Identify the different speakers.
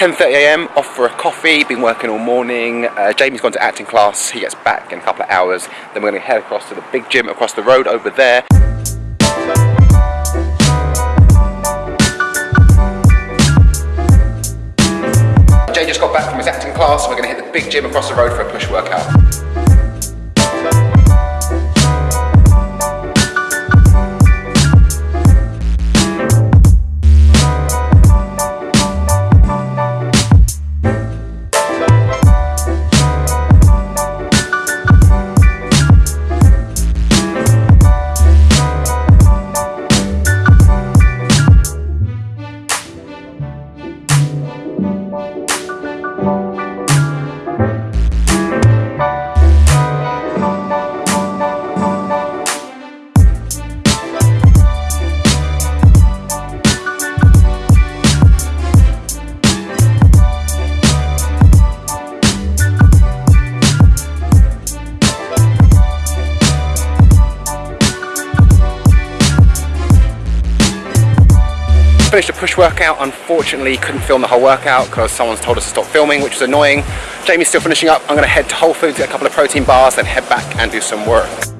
Speaker 1: 10.30am, off for a coffee, been working all morning. Uh, Jamie's gone to acting class, he gets back in a couple of hours. Then we're gonna head across to the big gym across the road over there. Jay just got back from his acting class, we're gonna hit the big gym across the road for a push workout. Finished a push workout. Unfortunately, couldn't film the whole workout because someone's told us to stop filming, which was annoying. Jamie's still finishing up. I'm gonna head to Whole Foods, get a couple of protein bars, then head back and do some work.